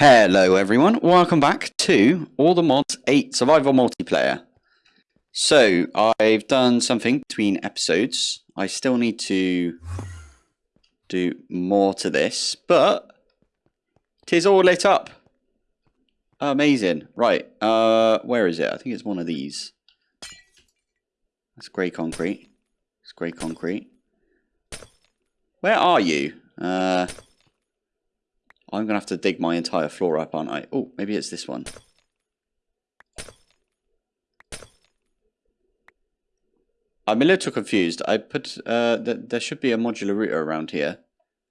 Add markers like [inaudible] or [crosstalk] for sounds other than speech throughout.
Hello everyone, welcome back to All the Mods 8 Survival Multiplayer. So, I've done something between episodes. I still need to do more to this, but tis all lit up. Amazing. Right, uh, where is it? I think it's one of these. That's grey concrete. It's grey concrete. Where are you? Uh, I'm going to have to dig my entire floor up, aren't I? Oh, maybe it's this one. I'm a little confused. I put, uh, th there should be a modular router around here.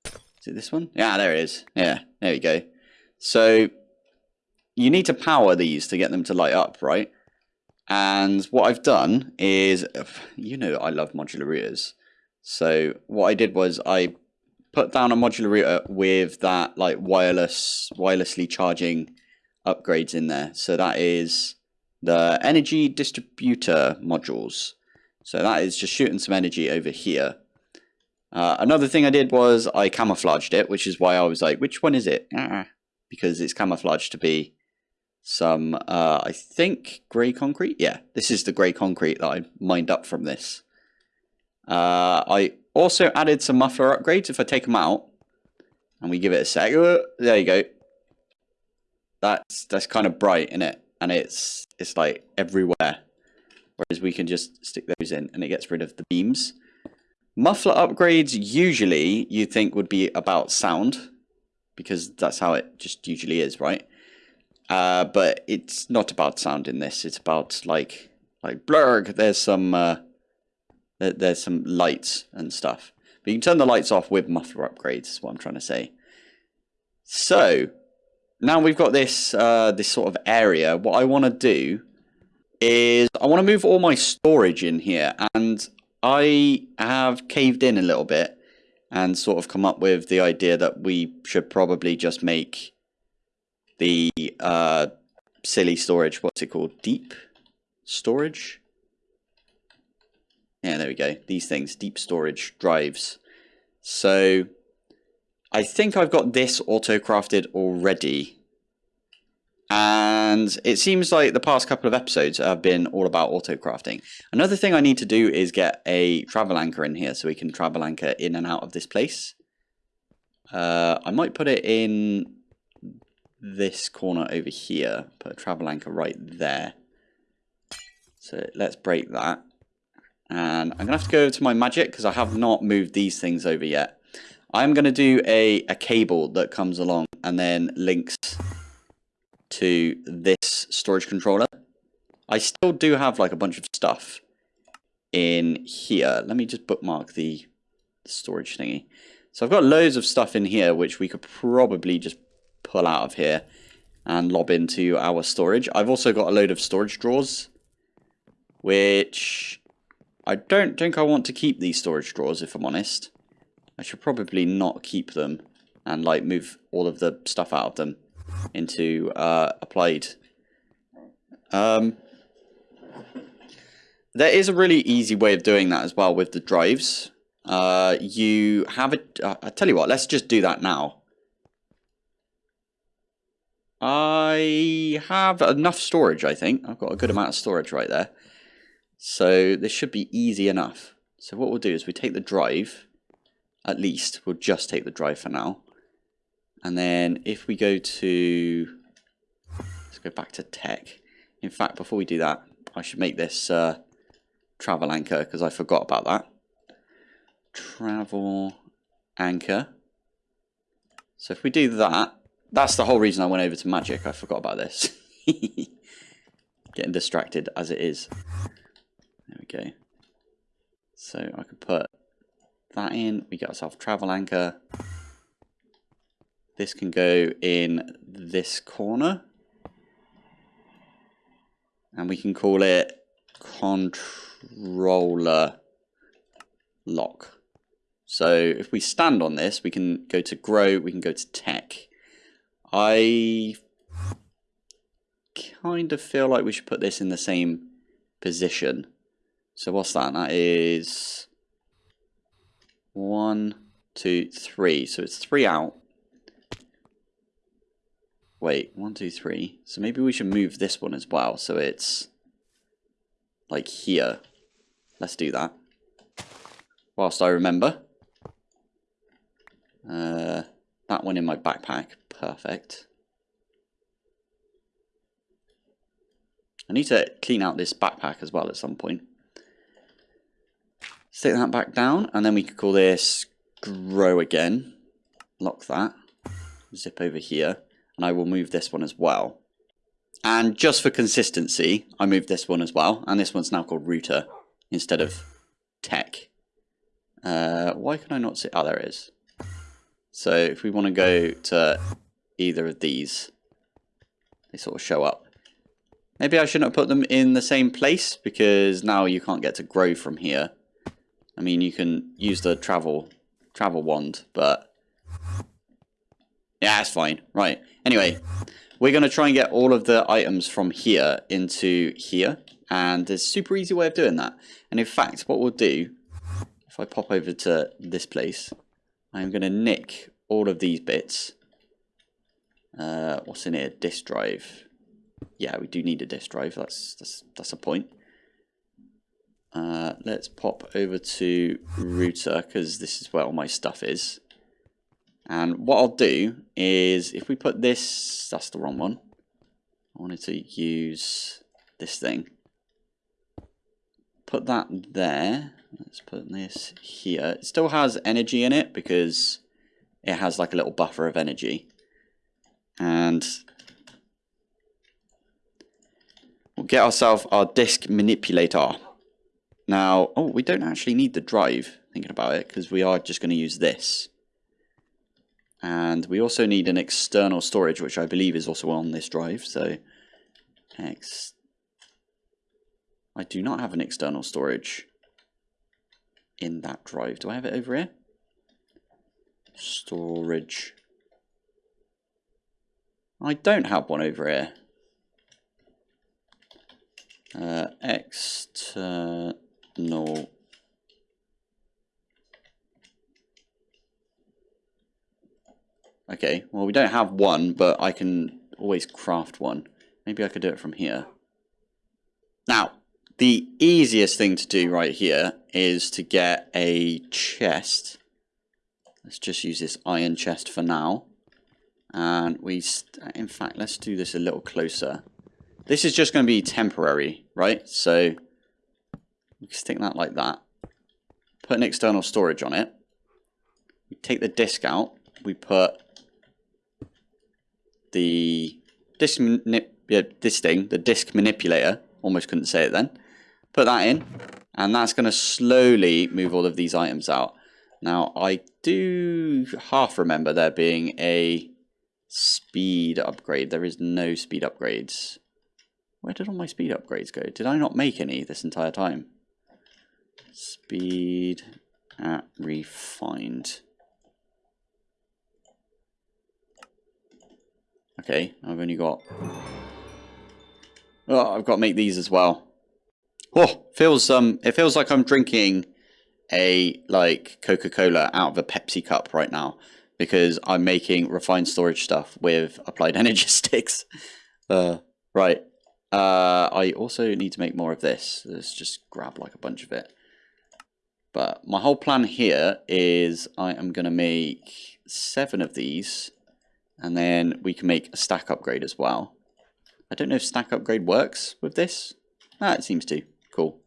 Is it this one? Yeah, there it is. Yeah, there we go. So, you need to power these to get them to light up, right? And what I've done is, you know I love modular routers. So what I did was I put down a modular router with that like wireless, wirelessly charging upgrades in there. So that is the energy distributor modules. So that is just shooting some energy over here. Uh, another thing I did was I camouflaged it, which is why I was like, which one is it? Ah, because it's camouflaged to be some, uh, I think, grey concrete. Yeah, this is the grey concrete that I mined up from this. Uh, I also added some muffler upgrades. If I take them out and we give it a sec, there you go. That's that's kind of bright in it, and it's it's like everywhere. Whereas we can just stick those in, and it gets rid of the beams. Muffler upgrades usually you think would be about sound, because that's how it just usually is, right? Uh, but it's not about sound in this. It's about like like blurg. There's some uh, there's some lights and stuff. But you can turn the lights off with muffler upgrades. Is what I'm trying to say. So now we've got this uh, this sort of area. What I want to do is I want to move all my storage in here, and I have caved in a little bit and sort of come up with the idea that we should probably just make the uh, silly storage, what's it called? Deep storage? Yeah, there we go. These things, deep storage drives. So I think I've got this auto-crafted already. And it seems like the past couple of episodes have been all about auto-crafting. Another thing I need to do is get a travel anchor in here so we can travel anchor in and out of this place. Uh, I might put it in this corner over here. Put a travel anchor right there. So let's break that. And I'm going to have to go to my magic because I have not moved these things over yet. I'm going to do a, a cable that comes along and then links to this storage controller. I still do have like a bunch of stuff in here. Let me just bookmark the storage thingy. So I've got loads of stuff in here which we could probably just pull out of here and lob into our storage. I've also got a load of storage drawers, which I don't think I want to keep these storage drawers, if I'm honest. I should probably not keep them and like move all of the stuff out of them into uh, applied. Um, there is a really easy way of doing that as well with the drives. Uh, you have it. Uh, I tell you what, let's just do that now. I have enough storage, I think. I've got a good amount of storage right there. So this should be easy enough. So what we'll do is we take the drive, at least, we'll just take the drive for now. And then if we go to, let's go back to tech. In fact, before we do that, I should make this uh, travel anchor because I forgot about that. Travel anchor. So if we do that, that's the whole reason I went over to magic. I forgot about this. [laughs] Getting distracted as it is. Go. So I could put that in. We get ourselves travel anchor. This can go in this corner. And we can call it controller lock. So if we stand on this, we can go to grow, we can go to tech. I kind of feel like we should put this in the same position. So what's that? That is one, two, three. So it's three out. Wait, one, two, three. So maybe we should move this one as well. So it's like here. Let's do that. Whilst I remember. Uh, that one in my backpack. Perfect. I need to clean out this backpack as well at some point. Stick that back down, and then we could call this grow again. Lock that. Zip over here, and I will move this one as well. And just for consistency, I moved this one as well, and this one's now called router instead of tech. Uh, why can I not see? Oh, there it is. So if we want to go to either of these, they sort of show up. Maybe I shouldn't have put them in the same place because now you can't get to grow from here. I mean, you can use the travel travel wand, but yeah, it's fine. Right. Anyway, we're going to try and get all of the items from here into here. And there's a super easy way of doing that. And in fact, what we'll do, if I pop over to this place, I'm going to nick all of these bits. Uh, what's in here? Disk drive yeah, we do need a disk drive. That's that's that's a point. Uh, let's pop over to router because this is where all my stuff is. And what I'll do is if we put this, that's the wrong one. I wanted to use this thing. Put that there. Let's put this here. It still has energy in it because it has like a little buffer of energy. And We'll get ourselves our disk manipulator. Now, oh, we don't actually need the drive, thinking about it, because we are just going to use this. And we also need an external storage, which I believe is also on this drive. So, X. I do not have an external storage in that drive. Do I have it over here? Storage. I don't have one over here. Uh, external Okay, well we don't have one, but I can always craft one. Maybe I could do it from here. Now, the easiest thing to do right here is to get a chest. Let's just use this iron chest for now. And we, in fact, let's do this a little closer. This is just going to be temporary, right? So we stick that like that. Put an external storage on it. We take the disk out. We put the disk yeah, this thing, the disk manipulator. Almost couldn't say it then. Put that in, and that's going to slowly move all of these items out. Now, I do half remember there being a speed upgrade. There is no speed upgrades. Where did all my speed upgrades go? Did I not make any this entire time? Speed at refined. Okay, I've only got... Oh, I've got to make these as well. Oh, feels um, it feels like I'm drinking a like Coca-Cola out of a Pepsi cup right now because I'm making refined storage stuff with applied [laughs] energy sticks. Uh, right, uh, I also need to make more of this. Let's just grab like a bunch of it. But my whole plan here is I am going to make seven of these. And then we can make a stack upgrade as well. I don't know if stack upgrade works with this. Ah, it seems to. Cool.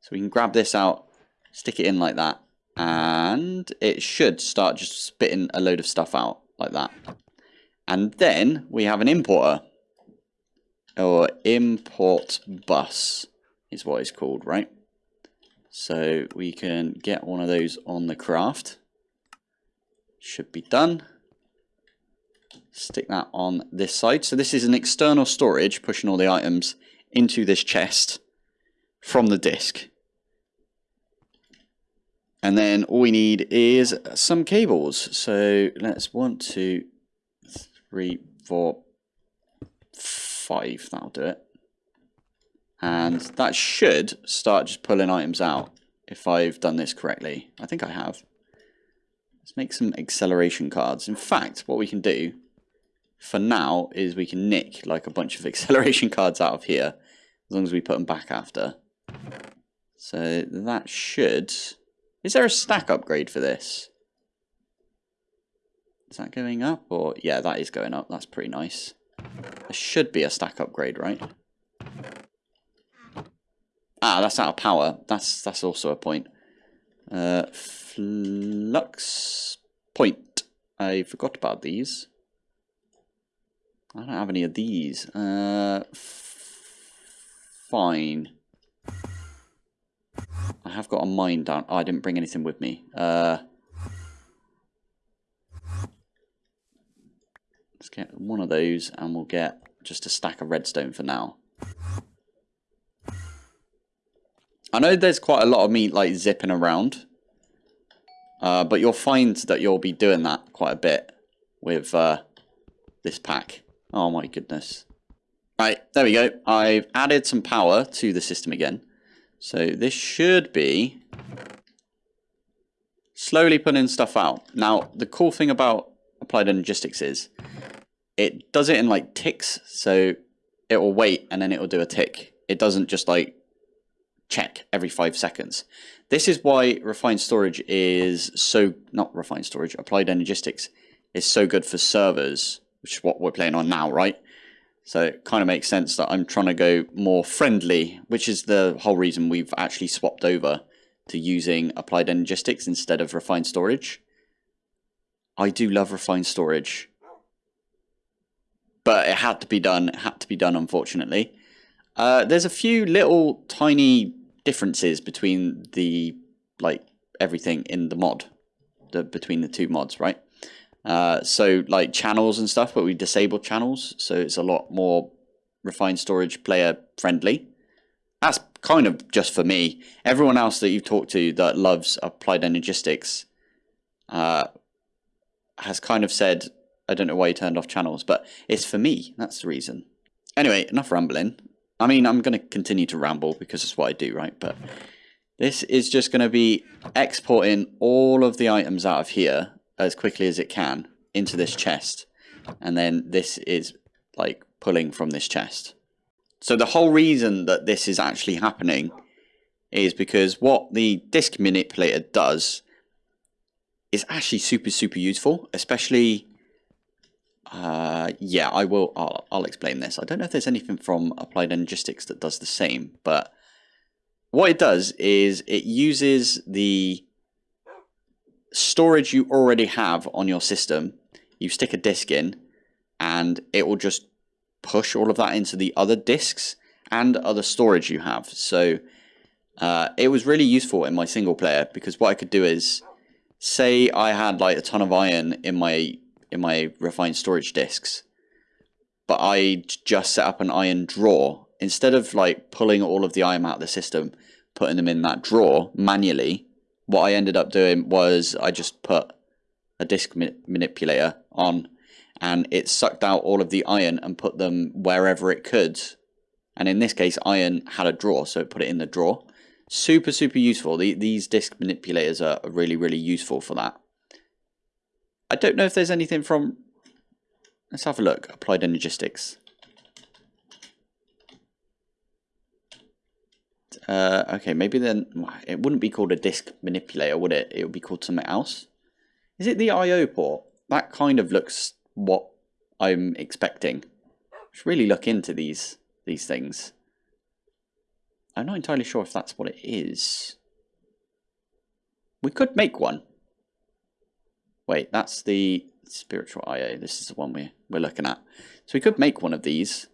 So we can grab this out, stick it in like that. And it should start just spitting a load of stuff out like that. And then we have an importer or import bus is what it's called, right? So we can get one of those on the craft. Should be done. Stick that on this side. So this is an external storage, pushing all the items into this chest from the disk. And then all we need is some cables. So let's one, two, three, four, five, that'll do it. And that should start just pulling items out if I've done this correctly. I think I have. Let's make some acceleration cards. In fact, what we can do for now is we can nick like a bunch of [laughs] acceleration cards out of here as long as we put them back after. So that should... Is there a stack upgrade for this? Is that going up? Or Yeah, that is going up. That's pretty nice. There should be a stack upgrade, right? Ah, that's out of power. That's that's also a point. Uh, flux point. I forgot about these. I don't have any of these. Uh, fine. I have got a mine down. Oh, I didn't bring anything with me. Uh, let's get one of those and we'll get just a stack of redstone for now. I know there's quite a lot of meat like zipping around. Uh, but you'll find that you'll be doing that quite a bit with uh, this pack. Oh my goodness. Right, there we go. I've added some power to the system again. So this should be slowly putting stuff out. Now, the cool thing about Applied Energistics is it does it in like ticks. So it will wait and then it will do a tick. It doesn't just like check every five seconds. This is why refined storage is so, not refined storage, applied energistics is so good for servers, which is what we're playing on now, right? So it kind of makes sense that I'm trying to go more friendly, which is the whole reason we've actually swapped over to using applied energistics instead of refined storage. I do love refined storage. But it had to be done, it had to be done unfortunately. Uh, there's a few little tiny differences between the like everything in the mod, the between the two mods, right? Uh, so like channels and stuff, but we disabled channels, so it's a lot more refined storage player friendly. That's kind of just for me. Everyone else that you've talked to that loves applied energistics uh, has kind of said, I don't know why you turned off channels, but it's for me. That's the reason. Anyway, enough rambling. I mean, I'm going to continue to ramble because it's what I do, right? But this is just going to be exporting all of the items out of here as quickly as it can into this chest. And then this is like pulling from this chest. So the whole reason that this is actually happening is because what the disk manipulator does is actually super, super useful, especially uh, yeah, I will. I'll, I'll explain this. I don't know if there's anything from Applied Energistics that does the same, but what it does is it uses the storage you already have on your system. You stick a disk in, and it will just push all of that into the other disks and other storage you have. So uh, it was really useful in my single player because what I could do is, say I had like a ton of iron in my in my refined storage disks. But I just set up an iron drawer. Instead of like pulling all of the iron out of the system, putting them in that drawer manually, what I ended up doing was I just put a disk ma manipulator on and it sucked out all of the iron and put them wherever it could. And in this case, iron had a drawer, so it put it in the drawer. Super, super useful. The, these disk manipulators are really, really useful for that. I don't know if there's anything from... Let's have a look. Applied Energistics. Uh, okay, maybe then it wouldn't be called a disk manipulator, would it? It would be called something else. Is it the I/O port? That kind of looks what I'm expecting. I should really look into these these things. I'm not entirely sure if that's what it is. We could make one. Wait, that's the spiritual IO. This is the one we're, we're looking at. So we could make one of these.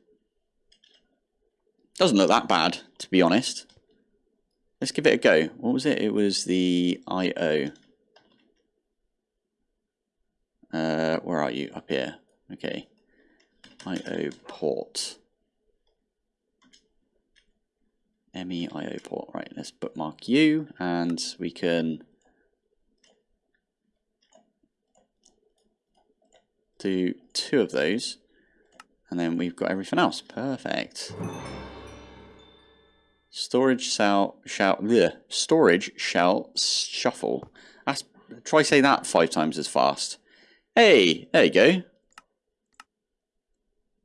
Doesn't look that bad, to be honest. Let's give it a go. What was it? It was the IO. Uh, where are you? Up here. Okay. IO port. MEIO port. Right, let's bookmark you and we can do two of those. And then we've got everything else. Perfect. Storage shall, shall, bleh, storage shall shuffle. That's, try say that five times as fast. Hey, there you go.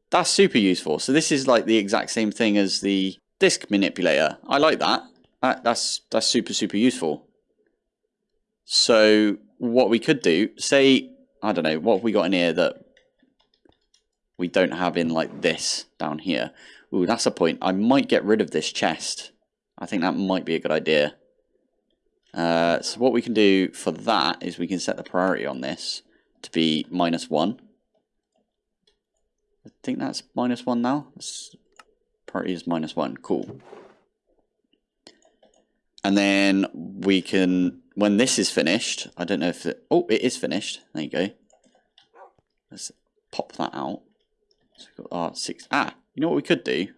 That's super useful. So this is like the exact same thing as the disk manipulator. I like that. that that's that's super super useful. So what we could do, say, I don't know, what have we got in here that we don't have in like this down here? Ooh, that's a point. I might get rid of this chest. I think that might be a good idea. Uh, so what we can do for that is we can set the priority on this to be minus one. I think that's minus one now. This priority is minus one. Cool. And then we can, when this is finished, I don't know if it, oh, it is finished. There you go. Let's pop that out. So we've got our six, ah, you know what we could do?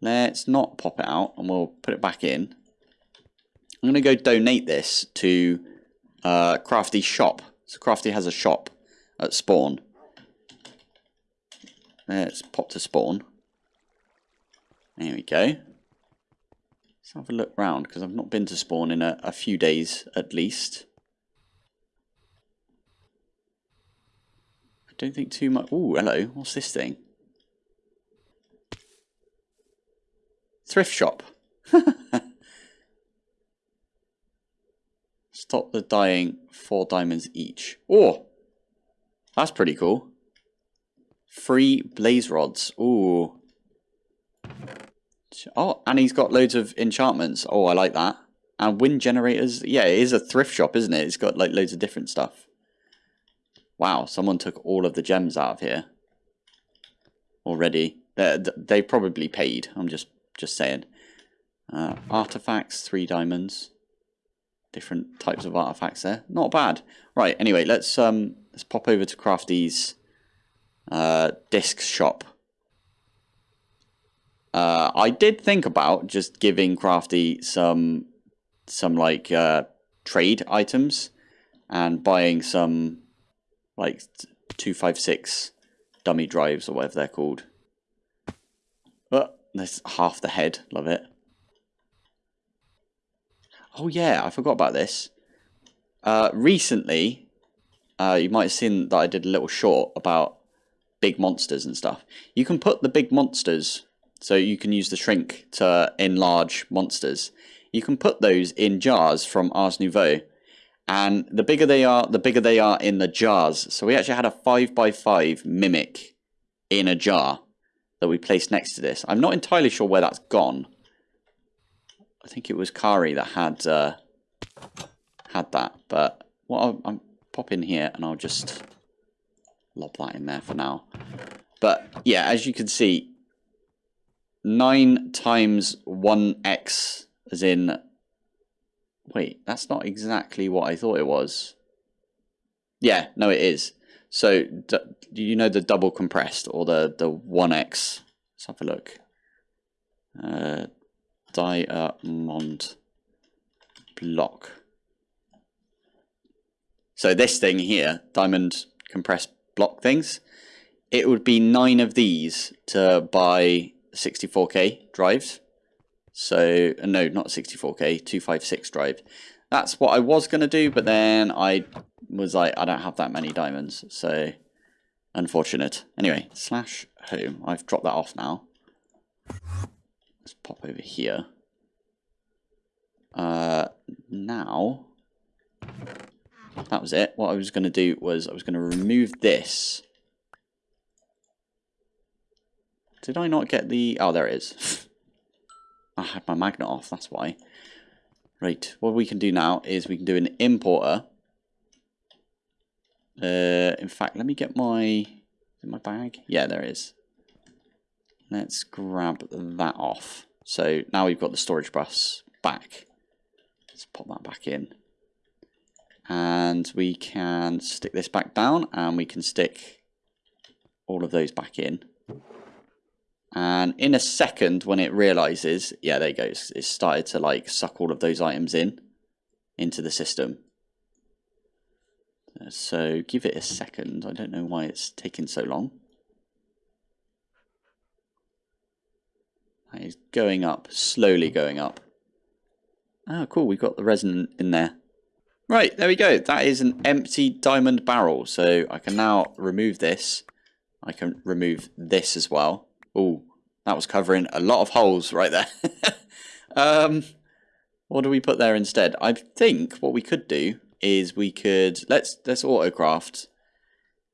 Let's not pop it out and we'll put it back in. I'm going to go donate this to uh, Crafty shop. So Crafty has a shop at spawn. Let's pop to spawn. There we go. Have a look round because I've not been to spawn in a, a few days at least. I don't think too much. Oh, hello. What's this thing? Thrift shop. [laughs] Stop the dying. Four diamonds each. Oh, that's pretty cool. Free blaze rods. Ooh. Oh, and he's got loads of enchantments. Oh, I like that. And wind generators. Yeah, it is a thrift shop, isn't it? It's got like loads of different stuff. Wow, someone took all of the gems out of here already. They they probably paid. I'm just just saying. Uh, artifacts, three diamonds. Different types of artifacts there. Not bad. Right. Anyway, let's um let's pop over to Crafty's uh, disc shop. Uh, I did think about just giving Crafty some some like uh, trade items and buying some like 256 dummy drives or whatever they're called. But there's half the head, love it. Oh yeah, I forgot about this. Uh, recently, uh, you might have seen that I did a little short about big monsters and stuff. You can put the big monsters, so you can use the shrink to enlarge monsters. You can put those in jars from Ars Nouveau. And the bigger they are, the bigger they are in the jars. So we actually had a 5x5 mimic in a jar that we placed next to this. I'm not entirely sure where that's gone. I think it was Kari that had uh, had that. But what I'll, I'll pop in here and I'll just lob that in there for now. But yeah, as you can see, 9 times 1x as in Wait, that's not exactly what I thought it was. Yeah, no, it is. So, do you know the double compressed or the, the 1x? Let's have a look. Uh, diamond block. So this thing here, diamond compressed block things, it would be nine of these to buy 64k drives. So, uh, no, not 64k, 256 drive. That's what I was going to do, but then I was like, I don't have that many diamonds, so unfortunate. Anyway, slash home. I've dropped that off now. Let's pop over here. Uh, now, that was it. What I was going to do was I was going to remove this. Did I not get the... Oh, there it is. [laughs] I had my magnet off, that's why. Right, what we can do now is we can do an importer. Uh, in fact, let me get my my bag. Yeah, there is. Let's grab that off. So now we've got the storage bus back. Let's pop that back in. And we can stick this back down and we can stick all of those back in. And in a second, when it realizes, yeah, there you go, it's, started to like suck all of those items in into the system. Uh, so give it a second. I don't know why it's taking so long. It's going up, slowly going up. Oh, cool. We've got the resin in there. Right, there we go. That is an empty diamond barrel. So I can now remove this. I can remove this as well. Oh, that was covering a lot of holes right there. [laughs] um, what do we put there instead? I think what we could do is we could let's let's autocraft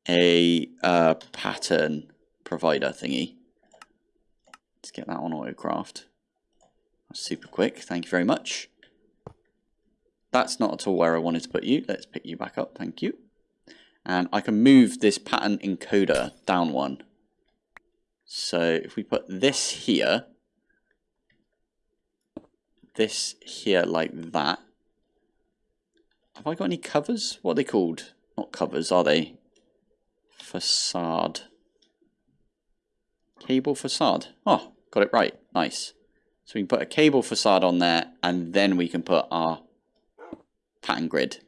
a uh, pattern provider thingy. Let's get that on autocraft. Super quick. Thank you very much. That's not at all where I wanted to put you. Let's pick you back up. Thank you. And I can move this pattern encoder down one. So if we put this here, this here like that. Have I got any covers? What are they called? Not covers, are they? Facade. Cable facade. Oh, got it right. Nice. So we can put a cable facade on there and then we can put our pattern grid.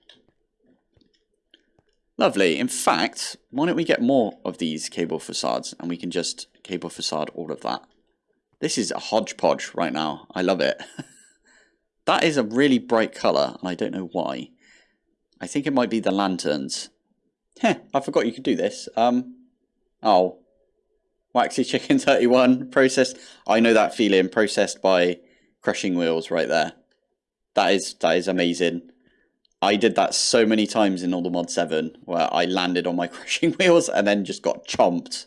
Lovely. In fact, why don't we get more of these cable facades and we can just cable facade all of that. This is a hodgepodge right now. I love it. [laughs] that is a really bright colour and I don't know why. I think it might be the lanterns. Heh, I forgot you could do this. Um, oh, Waxy Chicken [laughs] 31, processed. I know that feeling, processed by crushing wheels right there. That is, that is amazing. I did that so many times in All the Mod 7, where I landed on my [laughs] crushing wheels and then just got chomped.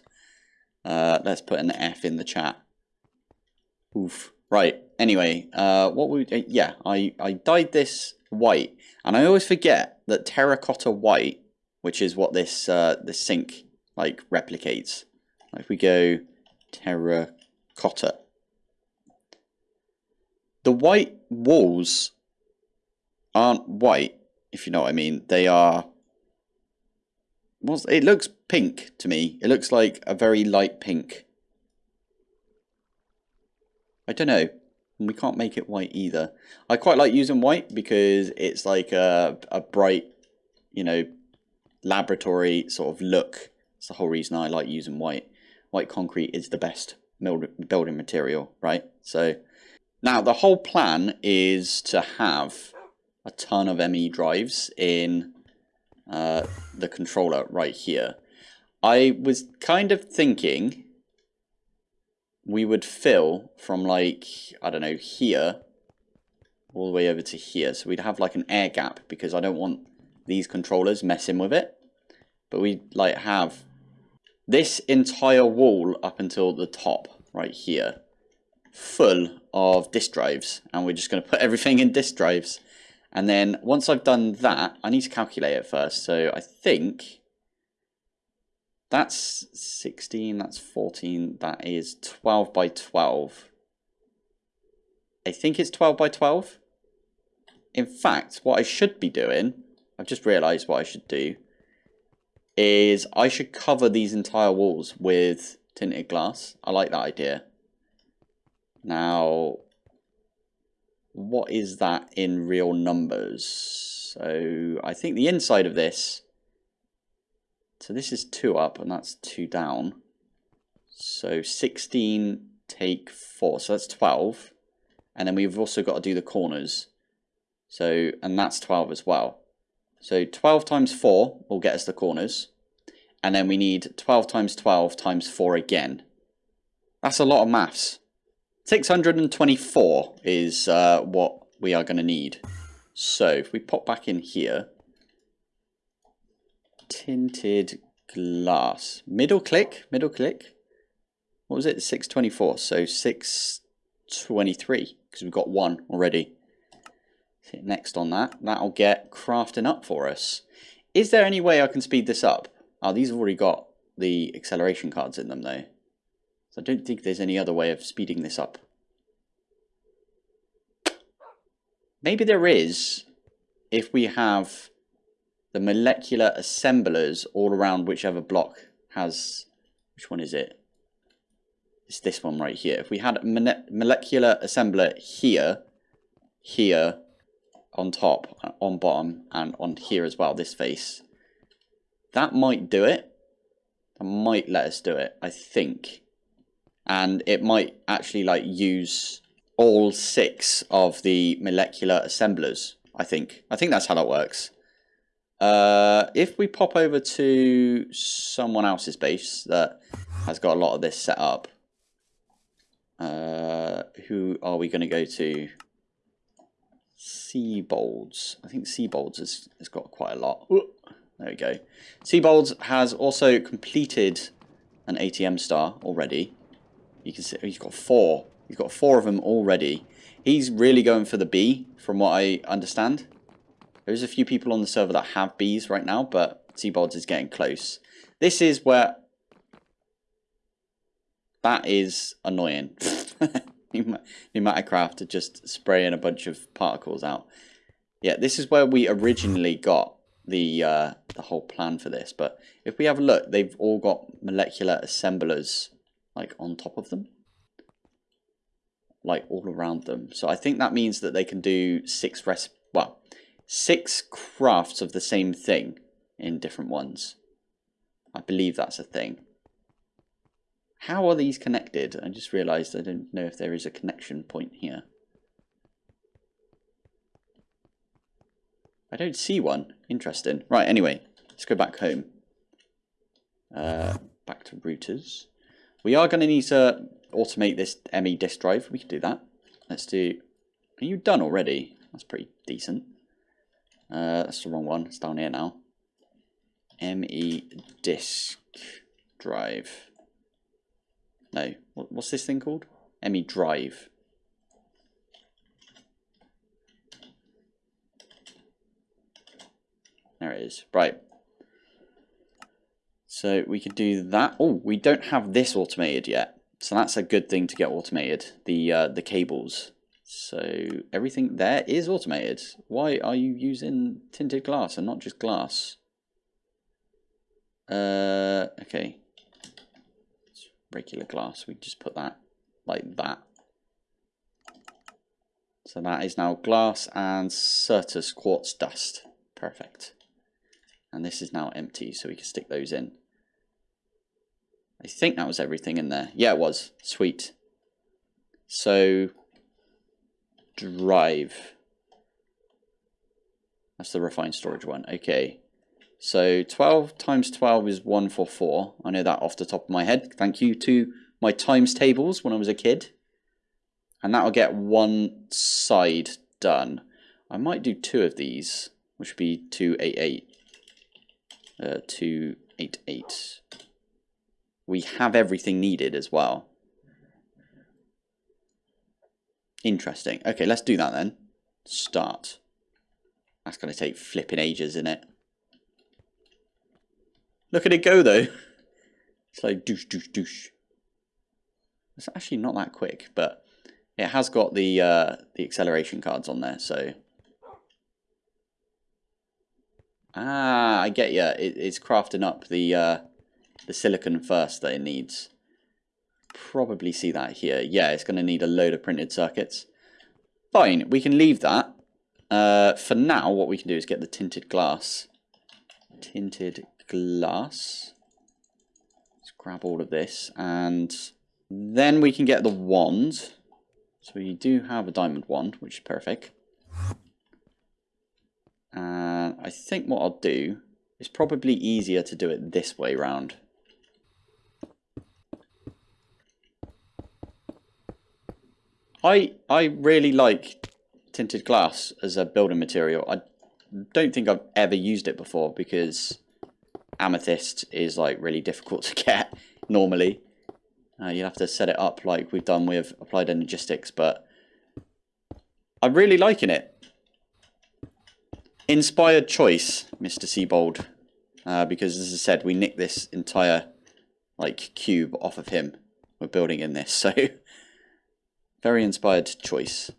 Uh, let's put an F in the chat. Oof. Right, anyway, uh, what would, uh, yeah, I, I dyed this white, and I always forget that terracotta white, which is what this, uh, this sink, like, replicates, if we go terracotta, the white walls aren't white, if you know what I mean. They are. Well, it looks pink to me. It looks like a very light pink. I don't know. We can't make it white either. I quite like using white because it's like a, a bright, you know, laboratory sort of look. It's the whole reason I like using white white concrete is the best building material, right? So now the whole plan is to have a ton of ME drives in uh, the controller right here. I was kind of thinking we would fill from like, I don't know, here all the way over to here. So we'd have like an air gap because I don't want these controllers messing with it. But we'd like have this entire wall up until the top right here full of disk drives and we're just going to put everything in disk drives and then once I've done that I need to calculate it first so I think that's 16 that's 14 that is 12 by 12 I think it's 12 by 12 in fact what I should be doing I've just realized what I should do is I should cover these entire walls with tinted glass. I like that idea. Now, what is that in real numbers? So I think the inside of this, so this is 2 up and that's 2 down. So 16 take 4, so that's 12. And then we've also got to do the corners. So, and that's 12 as well. So 12 times 4 will get us the corners. And then we need 12 times 12 times 4 again. That's a lot of maths. 624 is uh, what we are going to need. So if we pop back in here, tinted glass, middle click, middle click. What was it? 624. So 623 because we've got one already. Hit next on that. That'll get crafting up for us. Is there any way I can speed this up? Oh, these have already got the acceleration cards in them though. So I don't think there's any other way of speeding this up. Maybe there is if we have the molecular assemblers all around whichever block has, which one is it? It's this one right here. If we had a molecular assembler here, here, on top, on bottom, and on here as well, this face, that might do it. That might let us do it, I think. And it might actually like use all six of the molecular assemblers, I think. I think that's how that works. Uh, if we pop over to someone else's base that has got a lot of this set up, uh, who are we going to go to? Seabolds. I think Seabolds has, has got quite a lot. There we go. Seabolds has also completed an ATM star already. You can see he's got four. He's got four of them already. He's really going for the B, from what I understand. There's a few people on the server that have Bs right now, but Seabolds is getting close. This is where... That is annoying. [laughs] PneumaticCraft are just spraying a bunch of particles out. Yeah, this is where we originally got the uh, the whole plan for this. But if we have a look, they've all got molecular assemblers like on top of them, like all around them. So I think that means that they can do six res well, six crafts of the same thing in different ones. I believe that's a thing. How are these connected? I just realised I don't know if there is a connection point here. I don't see one. Interesting. Right, anyway, let's go back home. Uh, back to routers. We are going to need to automate this ME disk drive. We can do that. Let's do... Are you done already? That's pretty decent. Uh, that's the wrong one. It's down here now. ME disk drive. No. What's this thing called? ME drive. There it is. Right. So we could do that. Oh, we don't have this automated yet. So that's a good thing to get automated. The uh, the cables. So everything there is automated. Why are you using tinted glass and not just glass? Uh, okay. It's regular glass. We just put that like that. So that is now glass and Certus quartz dust. Perfect. And this is now empty, so we can stick those in. I think that was everything in there. Yeah, it was. Sweet. So, drive. That's the refined storage one. Okay. So 12 times 12 is 144. I know that off the top of my head. Thank you to my times tables when I was a kid. And that'll get one side done. I might do two of these, which would be 288 uh, 288. We have everything needed as well. Interesting. Okay, let's do that then. Start. That's going to take flipping ages, isn't it? Look at it go, though. It's like douche, douche, douche. It's actually not that quick, but it has got the uh, the acceleration cards on there, so Ah, I get you. It, it's crafting up the uh, the silicon first that it needs. Probably see that here. Yeah, it's going to need a load of printed circuits. Fine, we can leave that. Uh, for now, what we can do is get the tinted glass. Tinted glass. Let's grab all of this. And then we can get the wand. So we do have a diamond wand, which is perfect. And I think what I'll do is probably easier to do it this way round. I I really like tinted glass as a building material. I don't think I've ever used it before because amethyst is like really difficult [laughs] to get normally. Uh, you have to set it up like we've done with applied energistics, but I'm really liking it. Inspired choice, Mr. Seabold. Uh, because, as I said, we nicked this entire, like, cube off of him. We're building in this, [laughs] so... very inspired choice.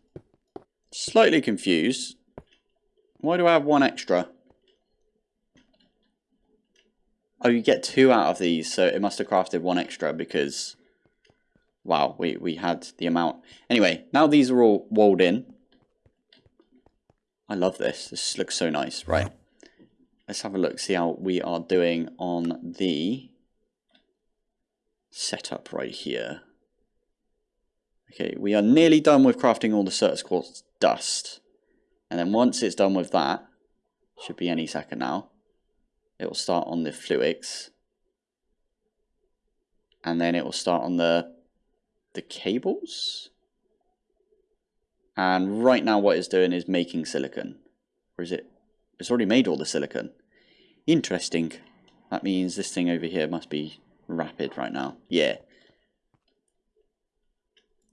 Slightly confused. Why do I have one extra? Oh, you get two out of these, so it must have crafted one extra because... Wow, we, we had the amount. Anyway, now these are all walled in. I love this. This looks so nice. Right. Let's have a look, see how we are doing on the setup right here. Okay, we are nearly done with crafting all the Certus Quartz dust. And then once it's done with that, Should be any second now. It will start on the Fluix. And then it will start on the the cables. And right now what it's doing is making silicon. Or is it? It's already made all the silicon. Interesting. That means this thing over here must be rapid right now. Yeah.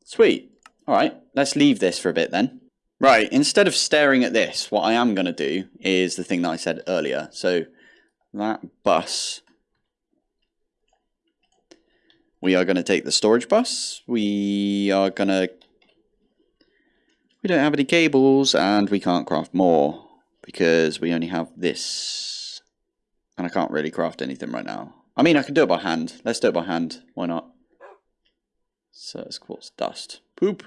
Sweet. Alright, let's leave this for a bit then. Right, instead of staring at this, what I am going to do is the thing that I said earlier. So that bus, we are going to take the storage bus. We are going to, we don't have any cables and we can't craft more because we only have this. And I can't really craft anything right now. I mean, I can do it by hand. Let's do it by hand. Why not? So it's quartz dust. Poop.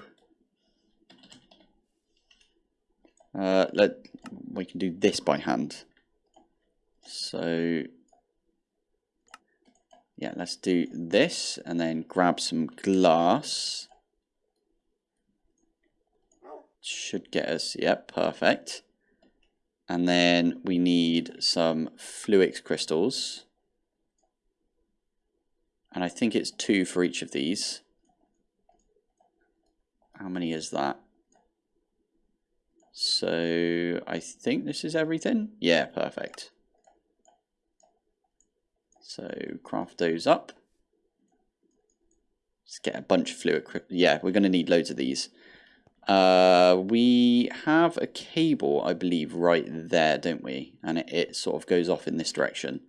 Uh, let we can do this by hand. So yeah, let's do this and then grab some glass. Should get us, yep, perfect. And then we need some Fluix crystals. And I think it's two for each of these. How many is that? So I think this is everything. Yeah, perfect. So craft those up. Let's get a bunch of fluid. Yeah, we're going to need loads of these. Uh, we have a cable, I believe, right there, don't we? And it, it sort of goes off in this direction.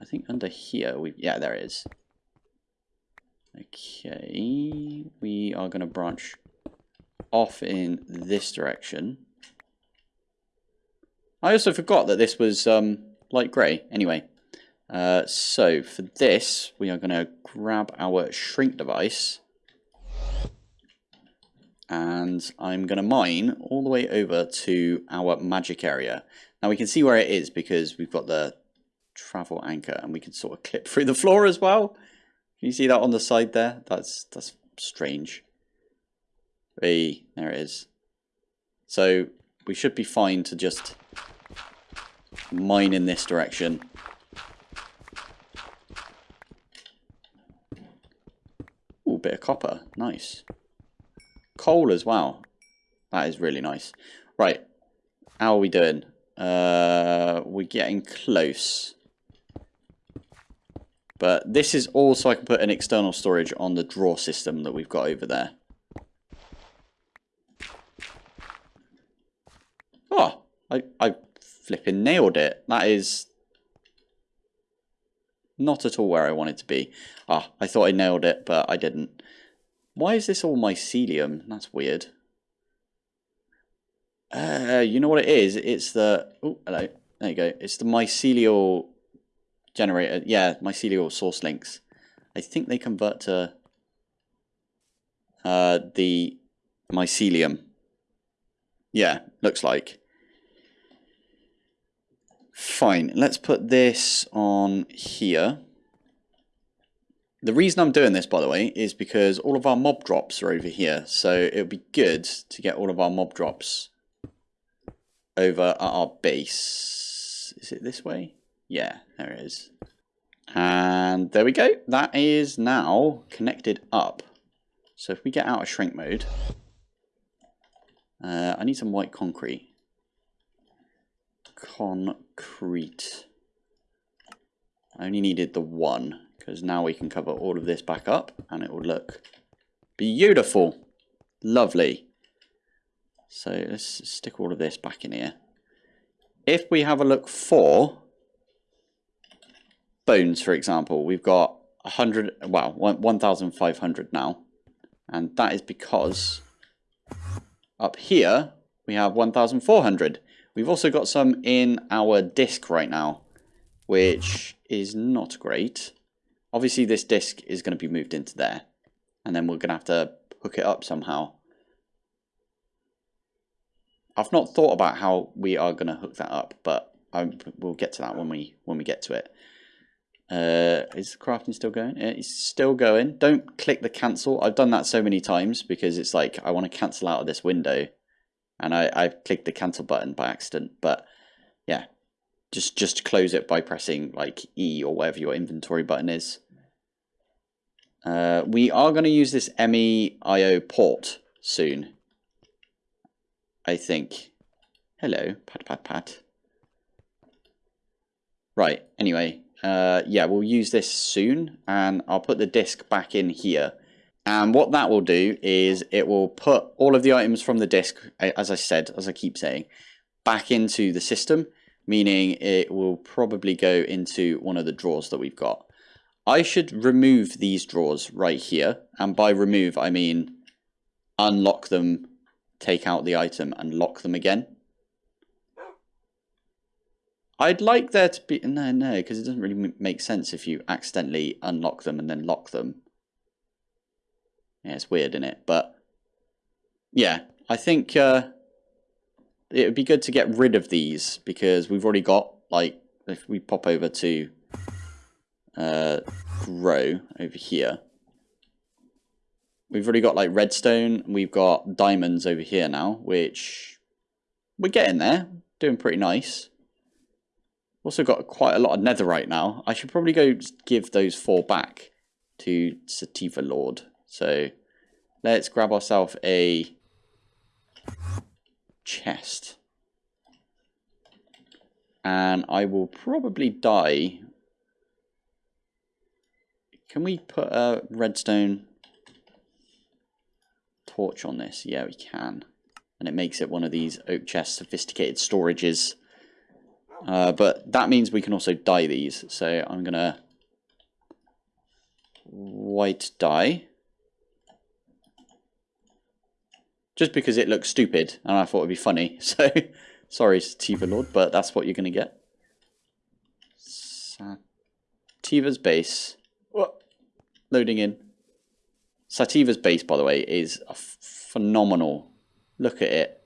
I think under here, we yeah, there it is. Okay, we are going to branch off in this direction. I also forgot that this was um, light grey. Anyway, uh, so for this, we are going to grab our shrink device. And I'm going to mine all the way over to our magic area. Now we can see where it is because we've got the travel anchor and we can sort of clip through the floor as well. Can you see that on the side there? That's, that's strange. Hey, there it is. So we should be fine to just mine in this direction. Ooh, bit of copper. Nice. Coal as well. That is really nice. Right. How are we doing? Uh, we're getting close. But this is all so I can put an external storage on the drawer system that we've got over there. Oh, I, I flipping nailed it. That is not at all where I wanted to be. Ah, I thought I nailed it, but I didn't. Why is this all mycelium? That's weird. Uh, you know what it is? It's the... Oh, hello. There you go. It's the mycelial generator. Yeah, mycelial source links. I think they convert to uh, the mycelium. Yeah, looks like. Fine, let's put this on here. The reason I'm doing this, by the way, is because all of our mob drops are over here. So it would be good to get all of our mob drops over at our base. Is it this way? Yeah, there it is. And there we go. That is now connected up. So if we get out of shrink mode, uh, I need some white concrete concrete. I only needed the one because now we can cover all of this back up and it will look beautiful. Lovely. So let's stick all of this back in here. If we have a look for bones, for example, we've got 100, well, 1,500 now. And that is because up here we have 1,400. We've also got some in our disk right now, which is not great. Obviously, this disk is going to be moved into there, and then we're going to have to hook it up somehow. I've not thought about how we are going to hook that up, but I, we'll get to that when we when we get to it. Uh, is crafting still going? It's still going. Don't click the cancel. I've done that so many times because it's like I want to cancel out of this window and I, I clicked the cancel button by accident. But yeah, just just close it by pressing like E or whatever your inventory button is. Uh, we are going to use this MEIO port soon. I think. Hello, pat pat pat. Right, anyway, uh, yeah, we'll use this soon, and I'll put the disk back in here. And what that will do is it will put all of the items from the disk, as I said, as I keep saying, back into the system, meaning it will probably go into one of the drawers that we've got. I should remove these drawers right here, and by remove I mean unlock them, take out the item, and lock them again. I'd like there to be... No, no, because it doesn't really make sense if you accidentally unlock them and then lock them. It's weird, isn't it? But, yeah, I think uh, it would be good to get rid of these because we've already got, like, if we pop over to uh, grow over here, we've already got, like, redstone. We've got diamonds over here now, which we're getting there. Doing pretty nice. Also got quite a lot of netherite now. I should probably go give those four back to Sativa Lord. So let's grab ourselves a chest. And I will probably die. Can we put a redstone torch on this? Yeah, we can. And it makes it one of these oak chest sophisticated storages. Uh, but that means we can also dye these. So I'm going to white dye. Just because it looks stupid and I thought it'd be funny. [laughs] So sorry Sativa Lord, but that's what you're going to get. Sativa's base. Loading in. Sativa's base, by the way, is phenomenal. Look at it.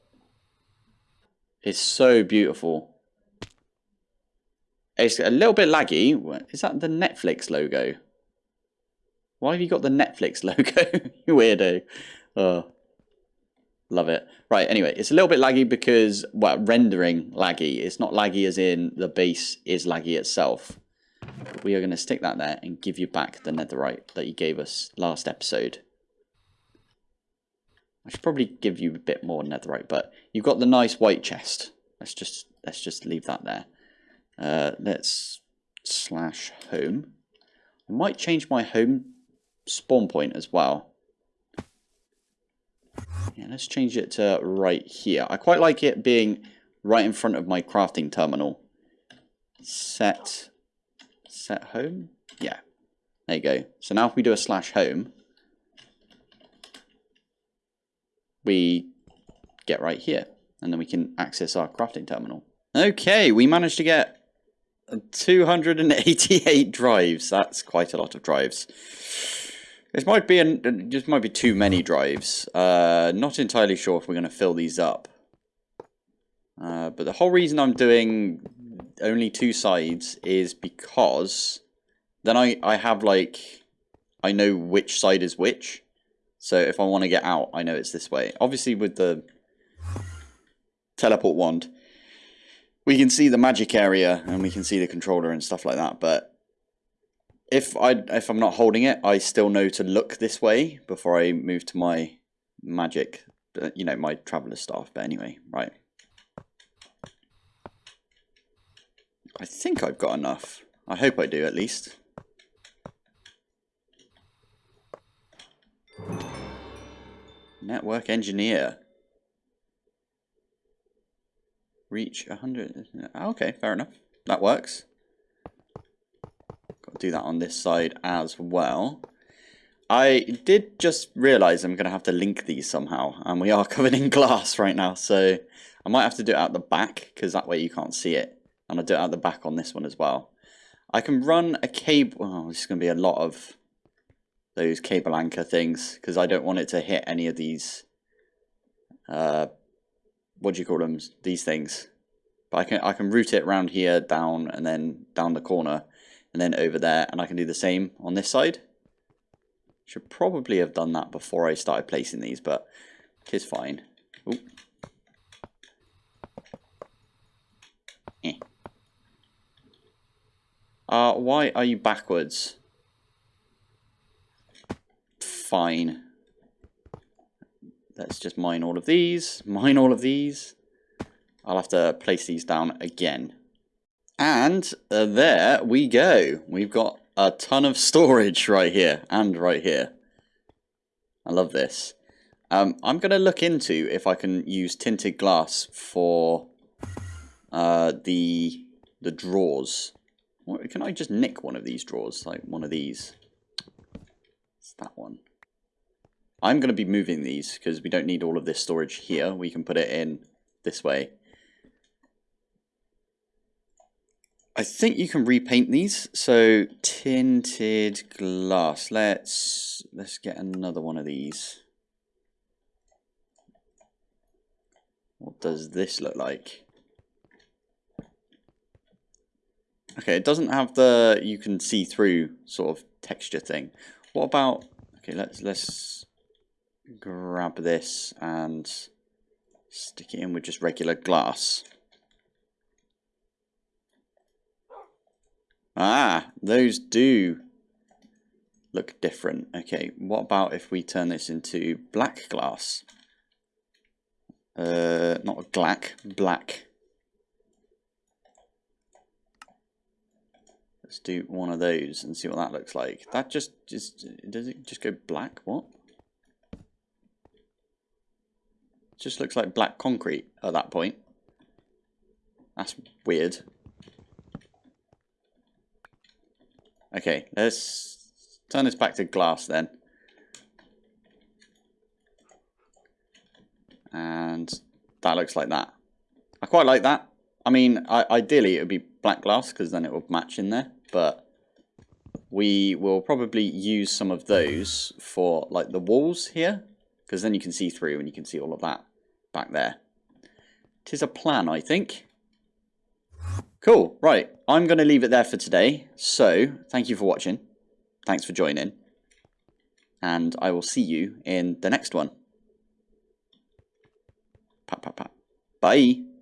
It's so beautiful. It's a little bit laggy. Is that the Netflix logo? Why have you got the Netflix [laughs] logo? you weirdo. Oh, love it. Right, anyway, it's a little bit laggy because, well, rendering laggy. It's not laggy as in the base is laggy itself. But we are going to stick that there and give you back the netherite that you gave us last episode. I should probably give you a bit more netherite, but you've got the nice white chest. Let's just let's just leave that there. Uh, let's slash home. I might change my home spawn point as well. Yeah, let's change it to right here. I quite like it being right in front of my crafting terminal. Set, set home? Yeah, there you go. So now if we do a slash home, we get right here. And then we can access our crafting terminal. Okay, we managed to get 288 drives. That's quite a lot of drives. This might be an, just might be too many drives. Uh, not entirely sure if we're going to fill these up. Uh, but the whole reason I'm doing only two sides is because then I, I have like, I know which side is which. So if I want to get out, I know it's this way. Obviously with the teleport wand, we can see the magic area and we can see the controller and stuff like that. But if I if I'm not holding it, I still know to look this way before I move to my magic, uh, you know, my traveler staff. But anyway, right. I think I've got enough. I hope I do at least. Network engineer. Reach 100. Okay, fair enough. That works. Do that on this side as well. I did just realise I'm going to have to link these somehow. And we are [laughs] covered in glass right now. So I might have to do it out the back. Because that way you can't see it. And I'll do it out the back on this one as well. I can run a cable. Oh, this is going to be a lot of those cable anchor things. Because I don't want it to hit any of these uh, what do you call them? These things. But I can I can route it around here, down, and then down the corner, and then over there, and I can do the same on this side. Should probably have done that before I started placing these, but it's fine. Ooh. Eh. Uh, why are you backwards? Fine. Let's just mine all of these. Mine all of these. I'll have to place these down again. And uh, there we go. We've got a ton of storage right here and right here. I love this. Um, I'm going to look into if I can use tinted glass for uh, the the drawers. What, can I just nick one of these drawers, like one of these? It's that one. I'm going to be moving these because we don't need all of this storage here. We can put it in this way. I think you can repaint these. So tinted glass. Let's let's get another one of these. What does this look like? Okay, it doesn't have the you can see through sort of texture thing. What about okay, let's let's grab this and stick it in with just regular glass. Ah, those do look different. Okay, what about if we turn this into black glass? Uh, not black, black. Let's do one of those and see what that looks like. That just, just does it just go black? What? just looks like black concrete at that point. That's weird. Okay, let's turn this back to glass then. And that looks like that. I quite like that. I mean, I, ideally it would be black glass because then it would match in there. But we will probably use some of those for like the walls here. Because then you can see through and you can see all of that back there. Tis a plan, I think. Cool, right. I'm going to leave it there for today. So, thank you for watching. Thanks for joining. And I will see you in the next one. Pat, pat, pat. Bye.